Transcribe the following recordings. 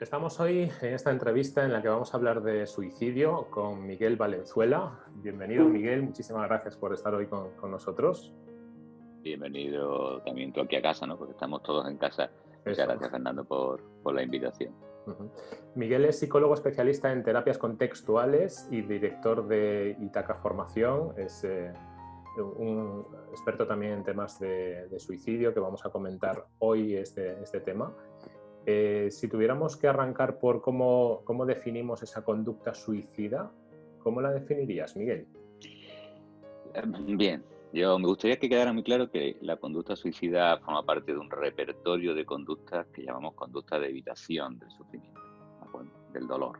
Estamos hoy en esta entrevista en la que vamos a hablar de suicidio con Miguel Valenzuela. Bienvenido Miguel, muchísimas gracias por estar hoy con, nosotros. Bienvenido también tú aquí a casa, ¿no? porque estamos todos en casa. Muchas gracias Fernando por, la invitación. Miguel es psicólogo especialista en terapias contextuales y director de Itaca Formación. Es eh, un experto también en temas de, suicidio que vamos a comentar hoy este, este tema. Eh, si tuviéramos que arrancar por cómo, cómo, definimos esa conducta suicida, ¿cómo la definirías, Miguel? Em, bien, yo me gustaría que quedara muy claro que la conducta suicida forma parte de un repertorio de conductas que llamamos conducta de evitación del sufrimiento, del dolor.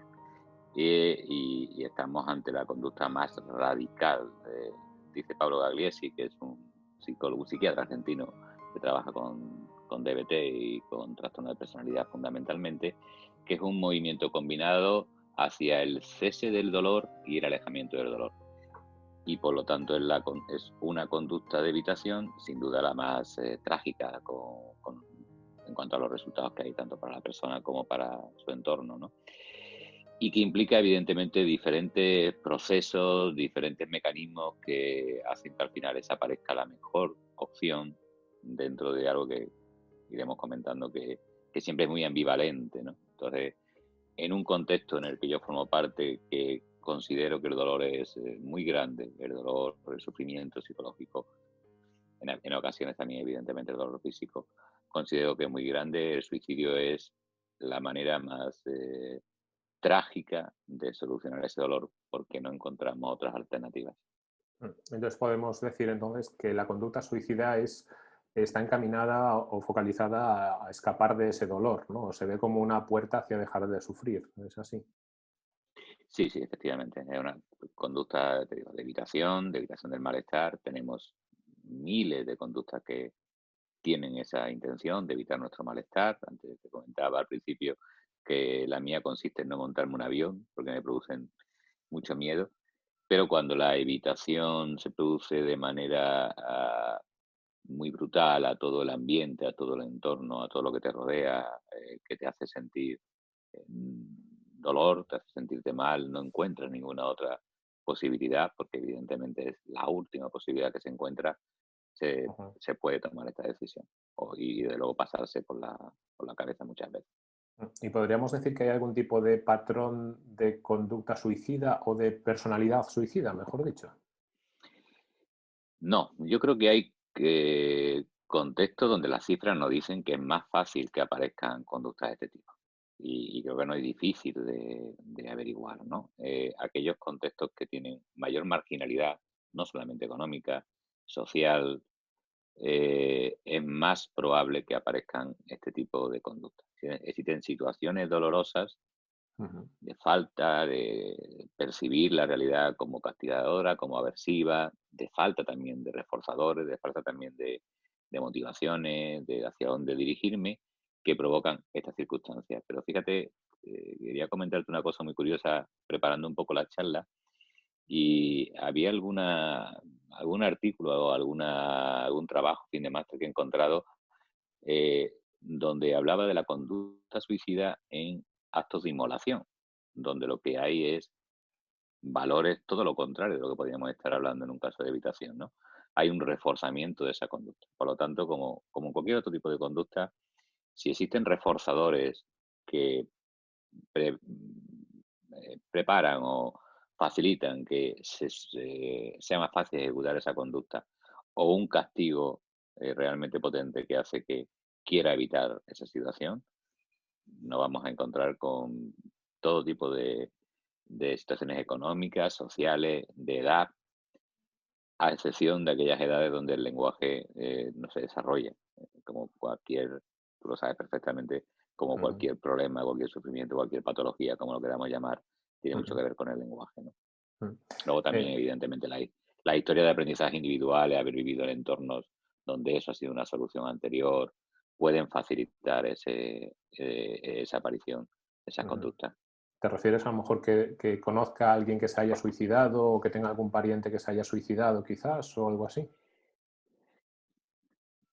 Y, estamos ante la conducta más radical, dice Pablo Gagliesi, que es un psicólogo, un psiquiatra argentino que trabaja con con DBT y con trastorno de personalidad fundamentalmente, que es un movimiento combinado hacia el cese del dolor y el alejamiento del dolor. Y por lo tanto es, la, es una conducta de evitación, sin duda la más eh, trágica en cuanto a los resultados que hay tanto para la persona como para su entorno. ¿no? y que implica evidentemente diferentes procesos, diferentes mecanismos que hacen que al final esa parezca la mejor opción dentro de algo que iremos comentando que, siempre es muy ambivalente, ¿no? Entonces, en un contexto en el que yo formo parte, que considero que el dolor es eh, muy grande, el dolor, el sufrimiento psicológico, en, ocasiones también evidentemente el dolor físico, considero que es muy grande, el suicidio es la manera más eh, trágica de solucionar ese dolor porque no encontramos otras alternativas. Mm, entonces podemos decir entonces que la conducta suicida es está encaminada o focalizada a, escapar de ese dolor, ¿no? Se ve como una puerta hacia dejar de sufrir, ¿es así? Sí, sí, efectivamente. Es una conducta de evitación, de evitación del malestar. Tenemos miles de conductas que tienen esa intención de evitar nuestro malestar. Antes te comentaba al principio que la mía consiste en no montarme un avión porque me producen mucho miedo. Pero cuando la evitación se produce de manera ah, muy brutal a todo el ambiente, a todo el entorno, a todo lo que te rodea, eh, que te hace sentir dolor, te hace sentirte mal, no encuentras ninguna otra posibilidad, porque evidentemente es la última posibilidad que se encuentra, se, se puede tomar esta decisión y de luego pasarse por la, por la cabeza muchas veces. ¿Y podríamos decir que hay algún tipo de patrón de conducta suicida o de personalidad suicida, mejor dicho? No, yo creo que hay que contextos donde las cifras nos dicen que es más fácil que aparezcan conductas de este tipo. Y, creo que no es difícil de, averiguar, ¿no? Eh, aquellos contextos que tienen mayor marginalidad, no solamente económica, social, eh, es más probable que aparezcan este tipo de conductas. Existen situaciones dolorosas de falta de percibir la realidad como castigadora, como aversiva, de falta también de reforzadores, de falta también de, motivaciones, de hacia dónde dirigirme, que provocan estas circunstancias. Pero fíjate, eh, quería comentarte una cosa muy curiosa preparando un poco la charla y había alguna algún artículo o alguna, algún trabajo fin de máster que he encontrado eh, donde hablaba de la conducta suicida en actos de inmolación, donde lo que hay es valores todo lo contrario de lo que podríamos estar hablando en un caso de evitación, ¿no? Hay un reforzamiento de esa conducta. Por lo tanto, como, como en cualquier otro tipo de conducta, si existen reforzadores que eh, preparan o facilitan que sea más fácil ejecutar esa conducta o un castigo eh, realmente potente que hace que quiera evitar esa situación, no vamos a encontrar con todo tipo de, situaciones económicas, sociales, de edad, a excepción de aquellas edades donde el lenguaje eh, no se desarrolla, como cualquier, tú lo sabes perfectamente, como cualquier problema, cualquier sufrimiento, cualquier patología, como lo queramos llamar, tiene mucho que ver con el lenguaje. Luego también, eh. evidentemente, la, la historia de aprendizaje individual, haber vivido en entornos donde eso ha sido una solución anterior, pueden facilitar ese, eh, esa aparición, esa conducta. ¿Te refieres a lo mejor que, conozca a alguien que se haya suicidado o que tenga algún pariente que se haya suicidado quizás o algo así?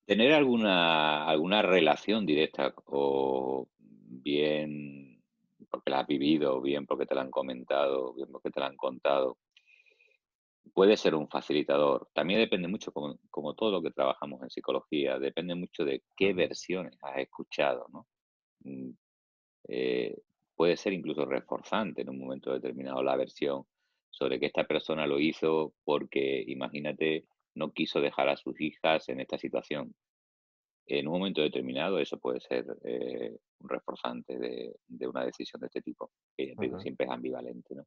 Tener alguna, alguna relación directa o bien porque la has vivido, bien porque te la han comentado, bien porque te la han contado, puede ser un facilitador. También depende mucho, como, como, todo lo que trabajamos en psicología, depende mucho de qué versiones has escuchado, ¿no? Mm, eh, puede ser incluso reforzante en un momento determinado la versión sobre que esta persona lo hizo porque, imagínate, no quiso dejar a sus hijas en esta situación. En un momento determinado eso puede ser eh, un reforzante de, una decisión de este tipo, que siempre es ambivalente. ¿no?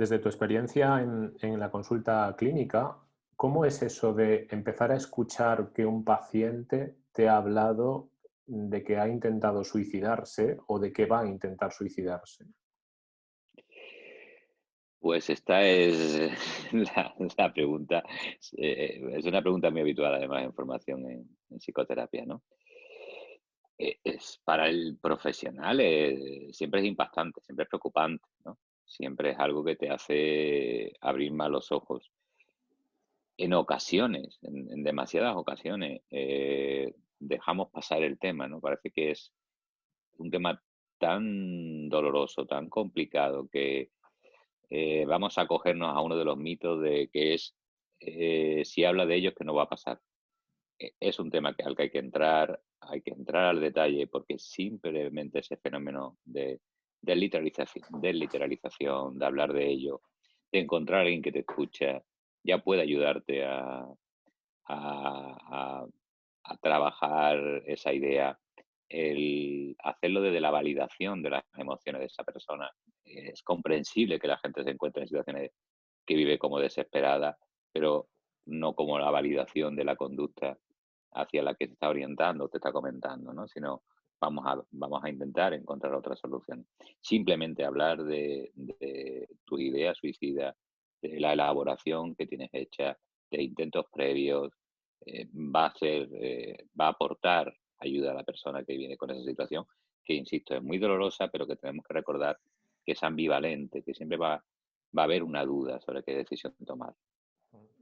Desde tu experiencia en, la consulta clínica, ¿cómo es eso de empezar a escuchar que un paciente te ha hablado de que ha intentado suicidarse o de que va a intentar suicidarse? Pues esta es la, pregunta, eh, es una pregunta muy habitual además en formación en, psicoterapia, ¿no? Eh, es, para el profesional eh, siempre es impactante, siempre es preocupante, ¿no? Siempre es algo que te hace abrir más los ojos. En ocasiones, en, demasiadas ocasiones, dejamos pasar el tema, ¿no? Parece que es un tema tan doloroso, tan complicado que eh, vamos a cogernos a uno de los mitos de que es eh, si habla de ellos que no va a pasar. E, es un tema que, al que hay que entrar, hay que entrar al detalle porque simplemente ese fenómeno de, de, literalización, de literalización, de hablar de ello, de encontrar a alguien que te escucha, ya puede ayudarte a, trabajar esa idea el hacerlo desde la validación de las emociones de esa persona. Es comprensible que la gente se encuentre en situaciones que vive como desesperada, pero no como la validación de la conducta hacia la que se está orientando, te está comentando, ¿no? sino vamos a, vamos a intentar encontrar otras soluciones. Simplemente hablar de, tu idea suicida, de la elaboración que tienes hecha, de intentos previos, eh, va a ser, eh, va a aportar ayuda a la persona que viene con esa situación, que insisto, es muy dolorosa, pero que tenemos que recordar que es ambivalente, que siempre va, va a haber una duda sobre qué decisión tomar.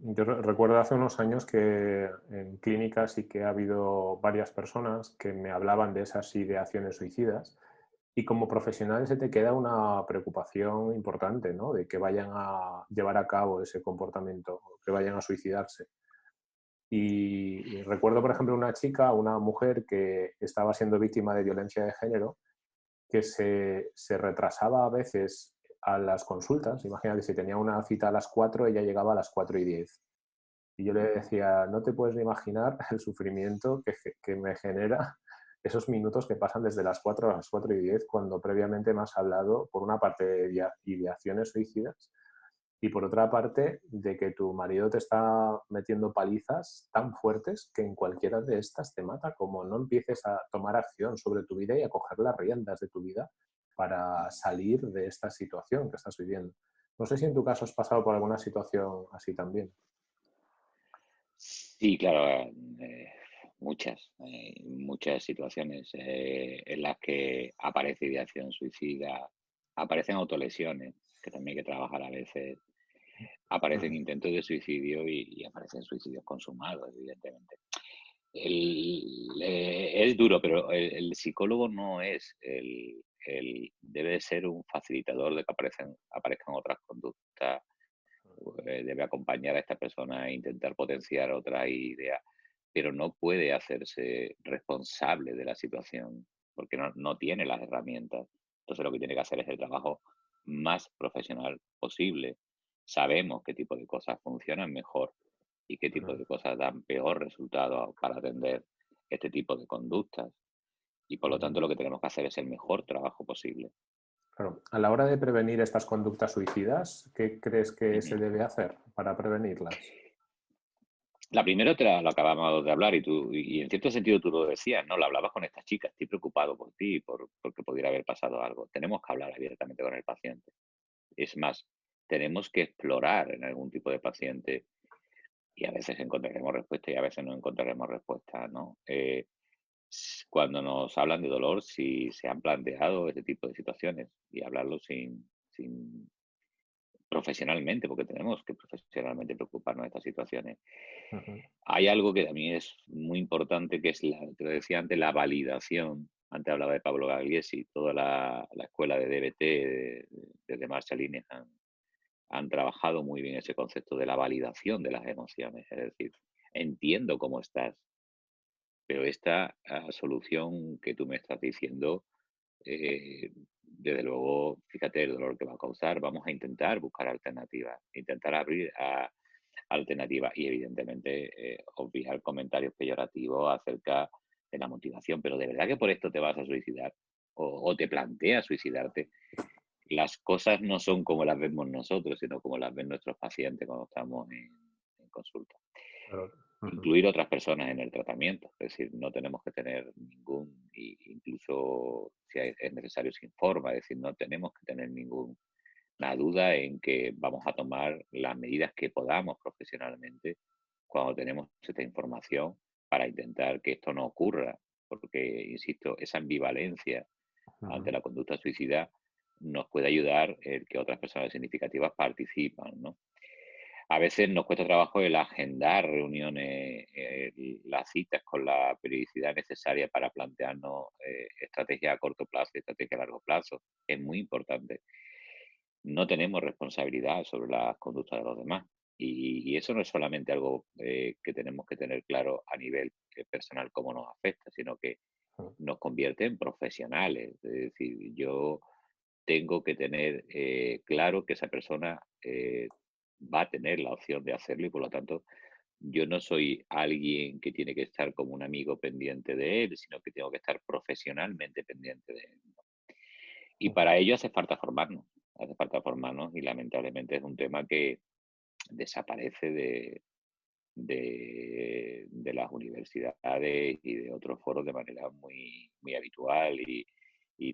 Yo recuerdo hace unos años que en clínicas sí que ha habido varias personas que me hablaban de esas ideaciones suicidas y como profesional se te queda una preocupación importante, ¿no? De que vayan a llevar a cabo ese comportamiento, que vayan a suicidarse. Y, recuerdo, por ejemplo, una chica, una mujer que estaba siendo víctima de violencia de género, que se, se retrasaba a veces a las consultas. Imagínate, si tenía una cita a las 4, ella llegaba a las 4 y 10. Y yo le decía, no te puedes ni imaginar el sufrimiento que, que, me genera esos minutos que pasan desde las 4 a las 4 y 10, cuando previamente me has hablado, por una parte, de ideaciones suicidas y por otra parte de que tu marido te está metiendo palizas tan fuertes que en cualquiera de estas te mata, como no empieces a tomar acción sobre tu vida y a coger las riendas de tu vida para salir de esta situación que estás viviendo. No sé si en tu caso has pasado por alguna situación así también. Sí, claro, eh, muchas, eh, muchas situaciones eh, en las que aparece ideación suicida, aparecen autolesiones, que también hay que trabajar a veces, aparecen intentos de suicidio y, aparecen suicidios consumados, evidentemente. Eh, es duro, pero el, psicólogo no es el, debe ser un facilitador de que aparecen, aparezcan otras conductas, eh, debe acompañar a esta persona e intentar potenciar otra idea, pero no puede hacerse responsable de la situación porque no, no tiene las herramientas. Entonces lo que tiene que hacer es el trabajo más profesional posible sabemos qué tipo de cosas funcionan mejor y qué tipo de cosas dan peor resultado para atender este tipo de conductas. Y por lo tanto lo que tenemos que hacer es el mejor trabajo posible. Claro. A la hora de prevenir estas conductas suicidas, ¿qué crees que se debe hacer para prevenirlas? La primera te la, lo acabamos de hablar y tú, y en cierto sentido tú lo decías, ¿no? Lo hablabas con esta chica, estoy preocupado por ti, por, porque pudiera haber pasado algo. Tenemos que hablar abiertamente con el paciente. Es más, tenemos que explorar en algún tipo de paciente y a veces encontraremos respuesta y a veces no encontraremos respuesta, ¿no? Eh, cuando nos hablan de dolor, si se han planteado este tipo de situaciones y hablarlo sin, sin profesionalmente, porque tenemos que profesionalmente preocuparnos de estas situaciones. Hay algo que también es muy importante, que es, la, te lo decía antes, la validación antes hablaba de Pablo Gagliesi, toda la, escuela de DBT desde Marshall han, han trabajado muy bien ese concepto de la validación de las emociones, es decir, entiendo cómo estás, pero esta ah, solución que tú me estás diciendo, eh, desde luego, fíjate el dolor que va a causar, vamos a intentar buscar alternativas, intentar abrir a alternativas y evidentemente eh, obviar comentarios peyorativos acerca de la motivación, pero de verdad que por esto te vas a suicidar o, te planteas suicidarte. Las cosas no son como las vemos nosotros, sino como las ven nuestros pacientes cuando estamos en, consulta. Incluir otras personas en el tratamiento, es decir, no tenemos que tener ningún, incluso si es necesario se informa, es decir, no tenemos que tener ninguna duda en que vamos a tomar las medidas que podamos profesionalmente cuando tenemos esta información para intentar que esto no ocurra, porque, insisto, esa ambivalencia ante la conducta suicida nos puede ayudar el que otras personas significativas participan, ¿no? A veces nos cuesta trabajo el agendar reuniones, las citas con la periodicidad necesaria para plantearnos eh, estrategias a corto plazo y estrategias a largo plazo. Es muy importante. No tenemos responsabilidad sobre las conductas de los demás. Y, eso no es solamente algo eh, que tenemos que tener claro a nivel eh, personal cómo nos afecta, sino que nos convierte en profesionales. Es decir, yo tengo que tener eh, claro que esa persona va a tener la opción de hacerlo y por lo tanto yo no soy alguien que tiene que estar como un amigo pendiente de él, sino que tengo que estar profesionalmente pendiente de él. Y para ello hace falta formarnos, hace falta formarnos y lamentablemente es un tema que, desaparece de, de, las universidades y de otros foros de manera muy, muy habitual y,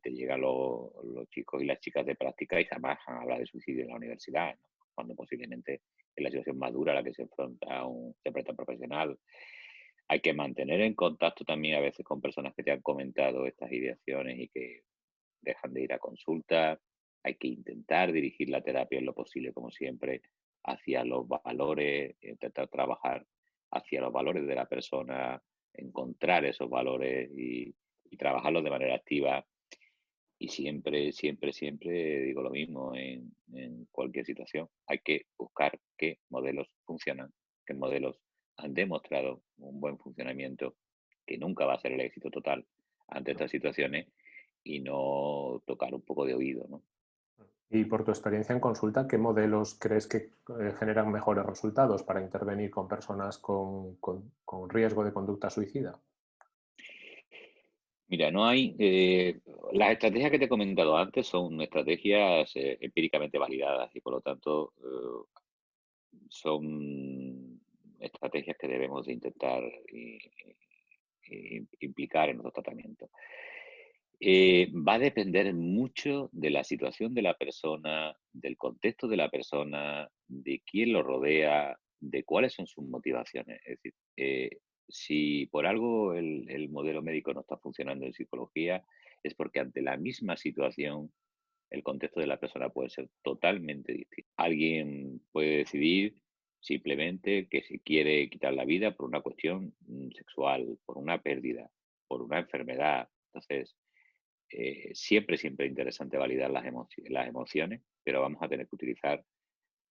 te llegan los, chicos y las chicas de práctica y jamás han hablado de suicidio en la universidad, cuando posiblemente es la situación más dura a la que se enfrenta un terapeuta profesional. Hay que mantener en contacto también a veces con personas que te han comentado estas ideaciones y que dejan de ir a consulta. Hay que intentar dirigir la terapia en lo posible, como siempre, hacia los valores, intentar trabajar hacia los valores de la persona, encontrar esos valores y, trabajarlos de manera activa. Y siempre, siempre, siempre digo lo mismo en, cualquier situación. Hay que buscar qué modelos funcionan, qué modelos han demostrado un buen funcionamiento, que nunca va a ser el éxito total ante estas situaciones y no tocar un poco de oído, ¿no? Y por tu experiencia en consulta, ¿qué modelos crees que eh, generan mejores resultados para intervenir con personas con, riesgo de conducta suicida? Mira, no hay. Eh, las estrategias que te he comentado antes son estrategias eh, empíricamente validadas y por lo tanto son estrategias que debemos de intentar implicar en nuestro tratamiento. Eh, va a depender mucho de la situación de la persona, del contexto de la persona, de quién lo rodea, de cuáles son sus motivaciones. Es decir, eh, si por algo el, modelo médico no está funcionando en psicología, es porque ante la misma situación el contexto de la persona puede ser totalmente distinto. Alguien puede decidir simplemente que si quiere quitar la vida por una cuestión mm, sexual, por una pérdida, por una enfermedad. Entonces, eh, siempre, siempre interesante validar las, las emociones, pero vamos a tener que utilizar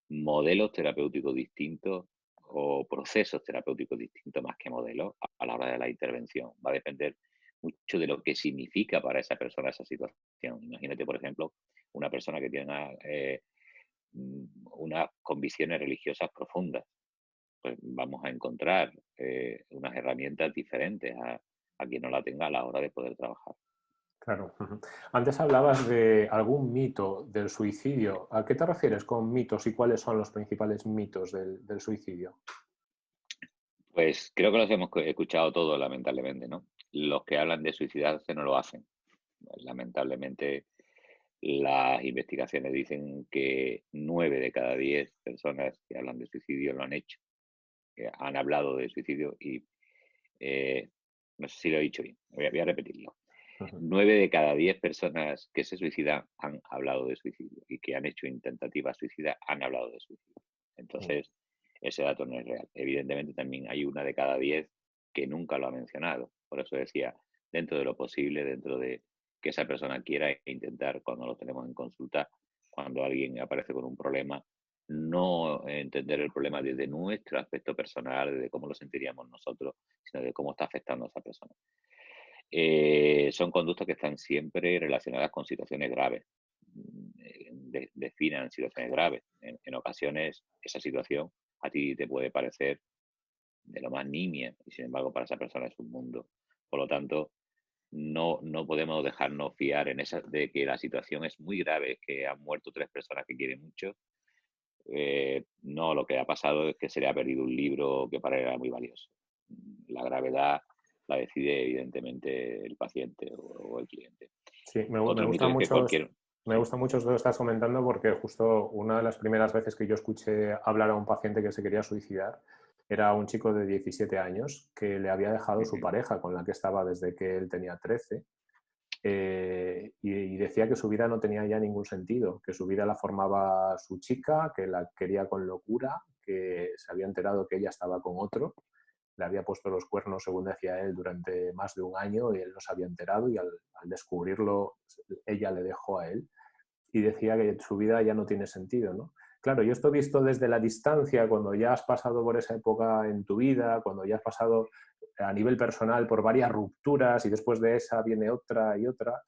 modelos terapéuticos distintos o procesos terapéuticos distintos más que modelos a la hora de la intervención. Va a depender mucho de lo que significa para esa persona esa situación. Imagínate, por ejemplo, una persona que tiene eh, mm, unas convicciones religiosas profundas. Pues vamos a encontrar eh, unas herramientas diferentes a, a quien no la tenga a la hora de poder trabajar. Claro. Antes hablabas de algún mito del suicidio. ¿A qué te refieres con mitos y cuáles son los principales mitos del, suicidio? Pues creo que los hemos escuchado todos, lamentablemente, ¿no? Los que hablan de suicidarse no lo hacen. Lamentablemente, las investigaciones dicen que nueve de cada diez personas que hablan de suicidio lo han hecho, han hablado de suicidio y eh, no sé si lo he dicho bien, voy a repetirlo. Nueve de cada diez personas que se suicidan han hablado de suicidio y que han hecho intentativas suicidas han hablado de suicidio. Entonces, ese dato no es real. Evidentemente también hay una de cada diez que nunca lo ha mencionado. Por eso decía, dentro de lo posible, dentro de que esa persona quiera intentar cuando lo tenemos en consulta, cuando alguien aparece con un problema, no entender el problema desde nuestro aspecto personal, de cómo lo sentiríamos nosotros, sino de cómo está afectando a esa persona. Eh, son conductas que están siempre relacionadas con situaciones graves. Mm, definan situaciones graves. En, ocasiones esa situación a ti te puede parecer de lo más nimia y sin embargo para esa persona es un mundo. Por lo tanto, no, no podemos dejarnos fiar de que la situación es muy grave, que han muerto tres personas que quieren mucho. Eh, no, lo que ha pasado es que se le ha perdido un libro que para él era muy valioso. La gravedad la decide evidentemente el paciente o, el cliente. Sí, me, gusta mucho. Me gusta mucho esto que estás comentando porque justo una de las primeras veces que yo escuché hablar a un paciente que se quería suicidar era un chico de 17 años que le había dejado su pareja con la que estaba desde que él tenía 13 eh, y, decía que su vida no tenía ya ningún sentido, que su vida la formaba su chica, que la quería con locura, que se había enterado que ella estaba con otro le había puesto los cuernos, según decía él, durante más de un año y él no se había enterado y al, descubrirlo ella le dejó a él y decía que su vida ya no tiene sentido. ¿no? Claro, yo esto visto desde la distancia, cuando ya has pasado por esa época en tu vida, cuando ya has pasado a nivel personal por varias rupturas y después de esa viene otra y otra,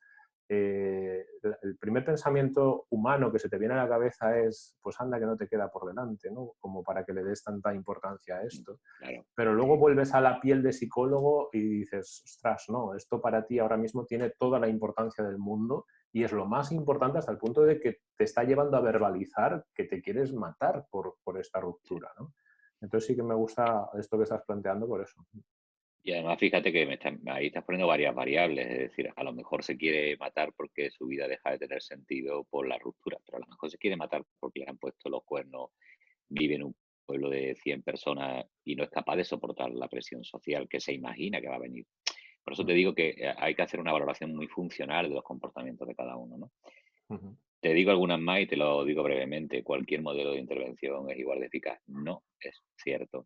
eh, el primer pensamiento humano que se te viene a la cabeza es, pues anda que no te queda por delante, ¿no? Como para que le des tanta importancia a mm, esto. Pero luego vuelves a la piel de psicólogo y dices, ostras, no, esto para ti ahora mismo tiene toda la importancia del mundo y es lo más importante hasta el punto de que te está llevando a verbalizar que te quieres matar por, por esta ruptura, ¿no? Entonces sí que me gusta esto que estás planteando por eso. Y además fíjate que ahí estás poniendo varias variables, es decir, a lo mejor se quiere matar porque su vida deja de tener sentido por la ruptura, pero a lo mejor se quiere matar porque le han puesto los cuernos, vive en un pueblo de 100 personas y no es capaz de soportar la presión social que se imagina que va a venir. Por eso te digo que eh, hay que hacer una valoración muy funcional de los comportamientos de cada uno. ¿no? Te digo algunas más y te lo digo brevemente. Cualquier modelo de intervención es igual de eficaz. No es cierto.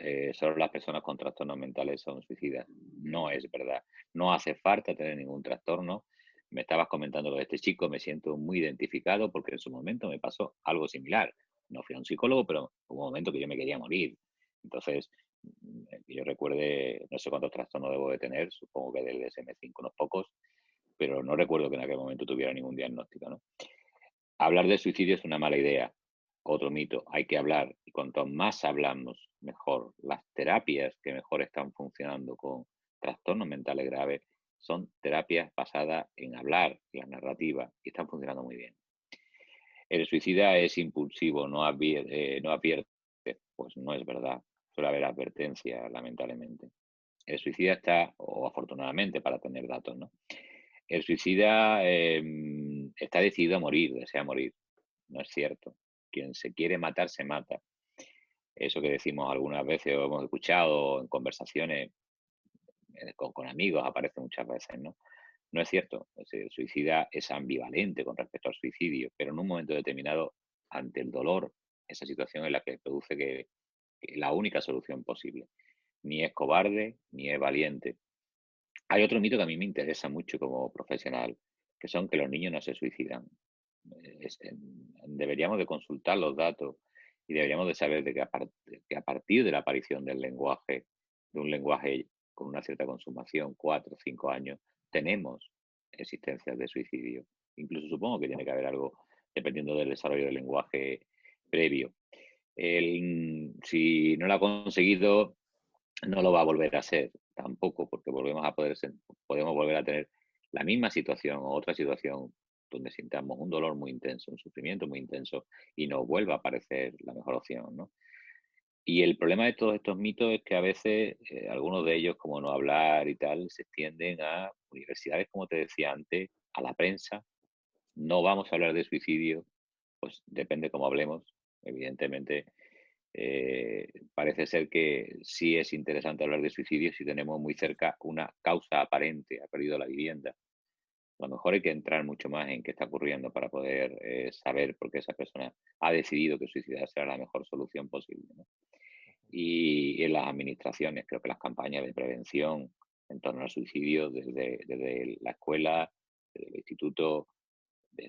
Eh, solo las personas con trastornos mentales son suicidas. No es verdad. No hace falta tener ningún trastorno. Me estabas comentando lo de este chico, me siento muy identificado porque en su momento me pasó algo similar. No fui a un psicólogo, pero hubo un momento que yo me quería morir. Entonces, mm, yo recuerde, no sé cuántos trastornos debo de tener, supongo que del DSM-5 unos pocos, pero no recuerdo que en aquel momento tuviera ningún diagnóstico. Hablar de suicidio es una mala idea otro mito, hay que hablar y cuanto más hablamos, mejor. Las terapias que mejor están funcionando con trastornos mentales graves son terapias basadas en hablar, la narrativa, y están funcionando muy bien. El suicida es impulsivo, no advierte, eh, no advierte, pues no es verdad. Suele haber advertencia, lamentablemente. El suicida está, o afortunadamente para tener datos, ¿no? El suicida em, está decidido a morir, desea morir. No es cierto quien se quiere matar se mata. Eso que decimos algunas veces o hemos escuchado en conversaciones eh, con, amigos, aparece muchas veces, ¿no? No es cierto. El suicida es ambivalente con respecto al suicidio, pero en un momento determinado, ante el dolor, esa situación es la que produce que la única solución posible. Ni es cobarde, ni es valiente. Hay otro mito que a mí me interesa mucho como profesional, que son que los niños no se suicidan deberíamos de consultar los datos y deberíamos de saber de que, a, partir de la aparición del lenguaje, de un lenguaje con una cierta consumación, cuatro o cinco años, tenemos existencias de suicidio. Incluso supongo que tiene que haber algo dependiendo del desarrollo del lenguaje previo. si no lo ha conseguido, no lo va a volver a hacer tampoco, porque volvemos a poder podemos volver a tener la misma situación o otra situación donde sintamos un dolor muy intenso, un sufrimiento muy intenso y nos vuelva a parecer la mejor opción, ¿no? Y el problema de todos estos mitos es que a veces eh, algunos de ellos, como no hablar y tal, se extienden a universidades, como te decía antes, a la prensa. No vamos a hablar de suicidio, pues depende cómo hablemos. Evidentemente, eh, parece ser que sí es interesante hablar de suicidio si tenemos muy cerca una causa aparente, ha perdido la vivienda, a lo mejor hay que entrar mucho más en qué está ocurriendo para poder eh, saber por qué esa persona ha decidido que suicidarse será la mejor solución posible. Y en las administraciones, creo que las campañas de prevención en torno al suicidio desde, desde la escuela, desde el instituto,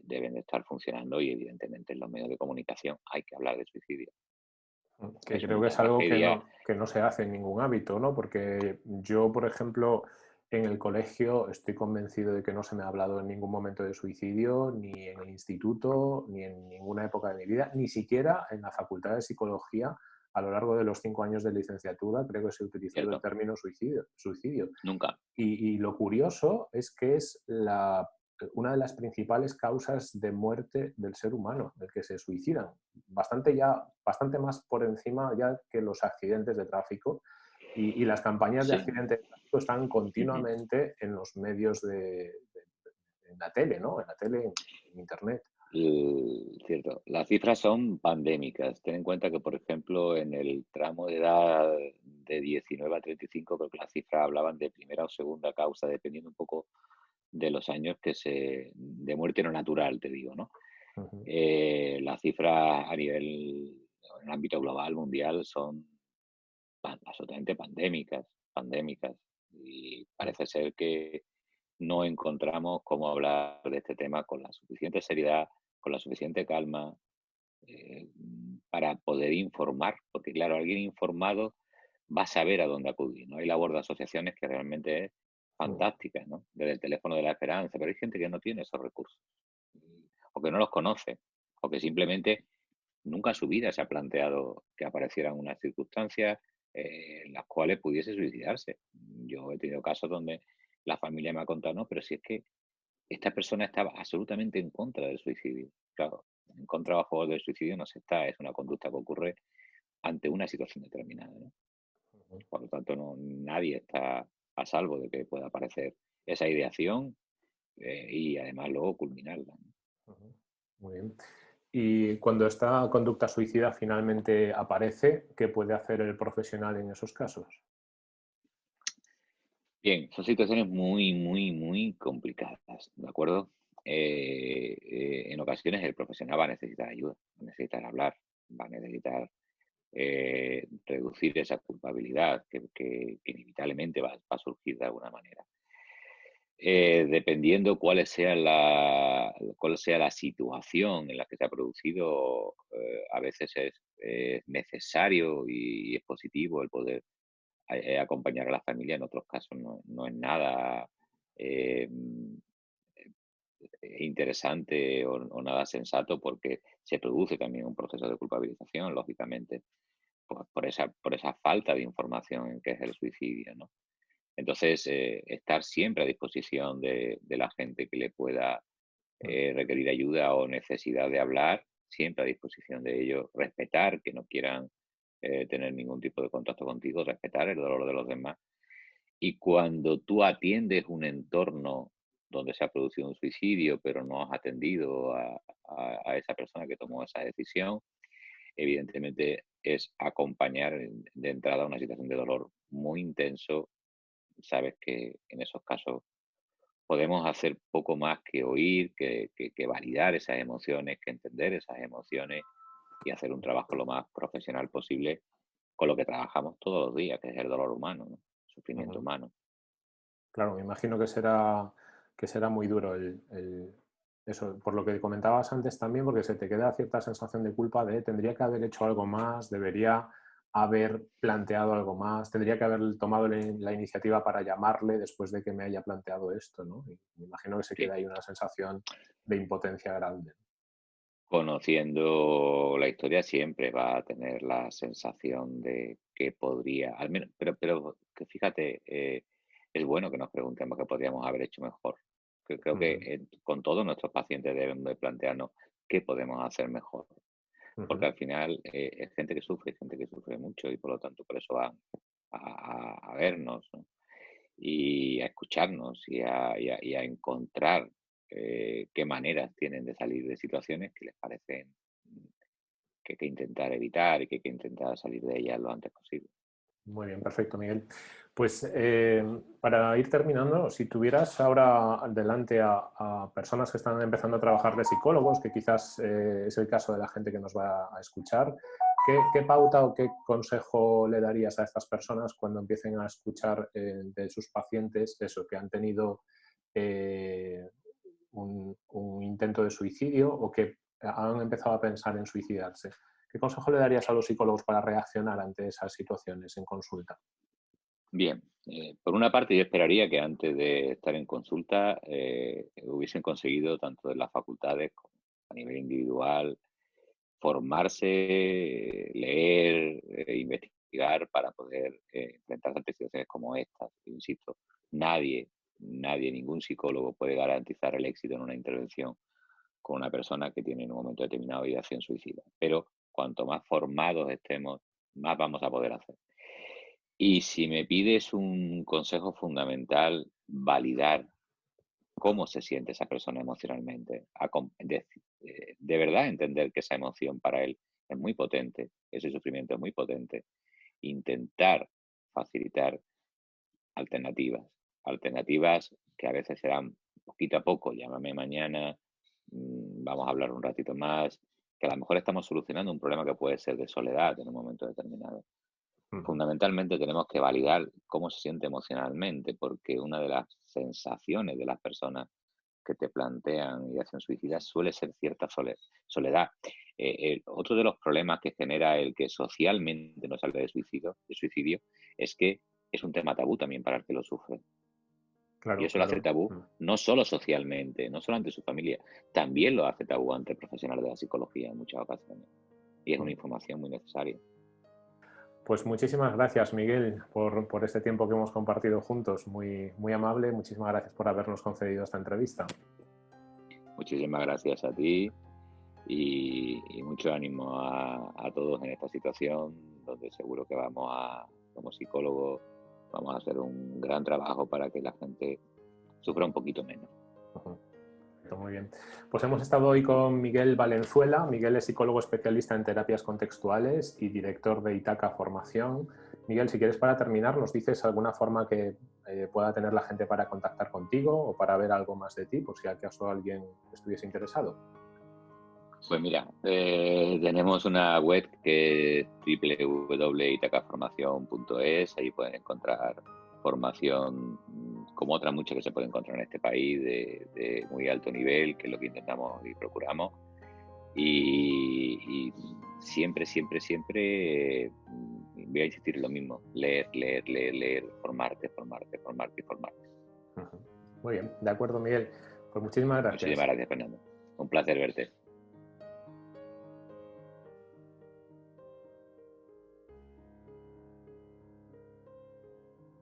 deben de estar funcionando y evidentemente en los medios de comunicación hay que hablar de suicidio. Que creo que es algo que no, que no, se hace en ningún hábito, ¿no? Porque yo, por ejemplo, en el colegio estoy convencido de que no se me ha hablado en ningún momento de suicidio, ni en el instituto, ni en ninguna época de mi vida, ni siquiera en la Facultad de Psicología a lo largo de los cinco años de licenciatura creo que se utilizó el término suicidio. suicidio. Nunca. Y, y, lo curioso es que es la una de las principales causas de muerte del ser humano, del que se suicidan, bastante, ya, bastante más por encima ya que los accidentes de tráfico. Y, las campañas de accidentes de están continuamente en los medios de, en la tele, ¿no? En la tele, en, Internet. cierto, las cifras son pandémicas. Ten en cuenta que, por ejemplo, en el tramo de edad de 19 a 35, creo que las cifras hablaban de primera o segunda causa, dependiendo un poco de los años que se de muerte no natural, te digo, ¿no? Eh, las cifras a nivel, en ámbito global, mundial, son absolutamente pandémicas, pandémicas. Y parece ser que no encontramos cómo hablar de este tema con la suficiente seriedad, con la suficiente calma, eh, para poder informar, porque claro, alguien informado va a saber a dónde acudir. ¿no? Hay labor de asociaciones que realmente es fantásticas, ¿no? Desde el teléfono de la esperanza, pero hay gente que no tiene esos recursos, o que no los conoce, o que simplemente nunca en su vida se ha planteado que aparecieran unas circunstancias eh, en las cuales pudiese suicidarse. Yo he tenido casos donde la familia me ha contado, no, pero si es que esta persona estaba absolutamente en contra del suicidio. Claro, en contra o a favor del suicidio no se está, es una conducta que ocurre ante una situación determinada. ¿no? Por lo tanto, no, nadie está a salvo de que pueda aparecer esa ideación eh, y además luego culminarla. Muy bien. Y cuando esta conducta suicida finalmente aparece, ¿qué puede hacer el profesional en esos casos? Bien, son situaciones muy, muy, muy complicadas, ¿de acuerdo? Eh, eh, en ocasiones el profesional va a necesitar ayuda, va a necesitar hablar, va a necesitar eh, reducir esa culpabilidad que, inevitablemente va, a surgir de alguna manera. Eh, dependiendo cuál sea, la, cuál sea la situación en la que se ha producido, eh, a veces es, necesario y, es positivo el poder acompañar a la familia, en otros casos no, es nada interesante o, nada sensato porque se produce también un proceso de culpabilización, lógicamente, por, esa, por esa falta de información en qué es el suicidio. ¿no? Entonces, eh, estar siempre a disposición de, la gente que le pueda eh, requerir ayuda o necesidad de hablar, siempre a disposición de ellos, respetar que no quieran eh, tener ningún tipo de contacto contigo, respetar el dolor de los demás. Y cuando tú atiendes un entorno donde se ha producido un suicidio, pero no has atendido a, esa persona que tomó esa decisión, evidentemente es acompañar de entrada una situación de dolor muy intenso. Sabes que en esos casos podemos hacer poco más que oír, que, validar esas emociones, que entender esas emociones y hacer un trabajo lo más profesional posible con lo que trabajamos todos los días, que es el dolor humano, el sufrimiento humano. Claro, me imagino que será que será muy duro el, eso, por lo que comentabas antes también, porque se te queda cierta sensación de culpa de tendría que haber hecho algo más, debería haber planteado algo más, tendría que haber tomado la, iniciativa para llamarle después de que me haya planteado esto, ¿no? me imagino que se queda ahí una sensación de impotencia grande. Conociendo la historia siempre va a tener la sensación de que podría, al menos, pero, pero que fíjate, eh, es bueno que nos preguntemos qué podríamos haber hecho mejor. Creo que con todos nuestros pacientes deben de plantearnos qué podemos hacer mejor. Porque al final eh, es gente que sufre, gente que sufre mucho y por lo tanto por eso van a, vernos y a escucharnos y a, encontrar eh, qué maneras tienen de salir de situaciones que les parecen que hay que intentar evitar y que hay que intentar salir de ellas lo antes posible. Muy bien, perfecto, Miguel. Pues eh, para ir terminando, si tuvieras ahora delante a, personas que están empezando a trabajar de psicólogos, que quizás eh, es el caso de la gente que nos va a escuchar, ¿qué, pauta o qué consejo le darías a estas personas cuando empiecen a escuchar eh, de sus pacientes eso, que han tenido eh, un, intento de suicidio o que han empezado a pensar en suicidarse? ¿Qué consejo le darías a los psicólogos para reaccionar ante esas situaciones en consulta? Bien, eh, por una parte yo esperaría que antes de estar en consulta hubiesen conseguido tanto de las facultades como a nivel individual formarse, leer, e investigar para poder eh, enfrentarse a situaciones como estas. Insisto, nadie, nadie, ningún psicólogo puede garantizar el éxito en una intervención con una persona que tiene en un momento determinado ideación suicida. Pero cuanto más formados estemos, más vamos a poder hacer. Y si me pides un consejo fundamental, validar cómo se siente esa persona emocionalmente, eh, de, verdad entender que esa emoción para él es muy potente, ese sufrimiento es muy potente, intentar facilitar alternativas, alternativas que a veces serán poquito a poco, llámame mañana, mm, vamos a hablar un ratito más, que a lo mejor estamos solucionando un problema que puede ser de soledad en un momento determinado. Fundamentalmente tenemos que validar cómo se siente emocionalmente, porque una de las sensaciones de las personas que te plantean ideación suicida suele ser cierta soledad. Eh, otro de los problemas que genera el que socialmente no salga de suicidio, de suicidio es que es un tema tabú también para el que lo sufre. y eso lo hace tabú mm. no solo socialmente, no solo ante su familia, también lo hace tabú ante profesionales de la psicología en muchas ocasiones. Y es una mm. información muy necesaria. Pues muchísimas gracias, Miguel, por, este tiempo que hemos compartido juntos. Muy, muy amable. Muchísimas gracias por habernos concedido esta entrevista. Muchísimas gracias a ti y, mucho ánimo a, todos en esta situación, donde seguro que vamos a, como psicólogos, vamos a hacer un gran trabajo para que la gente sufra un poquito menos muy bien. Pues hemos estado hoy con Miguel Valenzuela. Miguel es psicólogo especialista en terapias contextuales y director de Itaca Formación. Miguel, si quieres para terminar, ¿nos dices alguna forma que eh, pueda tener la gente para contactar contigo o para ver algo más de ti, por si acaso alguien estuviese interesado? Pues mira, eh, tenemos una web que es www.itacaformación.es, ahí pueden encontrar formación como otras muchas que se pueden encontrar en este país de, muy alto nivel, que es lo que intentamos y procuramos. Y, siempre, siempre, siempre mm, voy a insistir en lo mismo, leer, leer, leer, leer, formarte, formarte, formarte y formarte. Muy bien, de acuerdo Miguel. Pues muchísimas gracias. Muchísimas gracias Fernando. Un placer verte.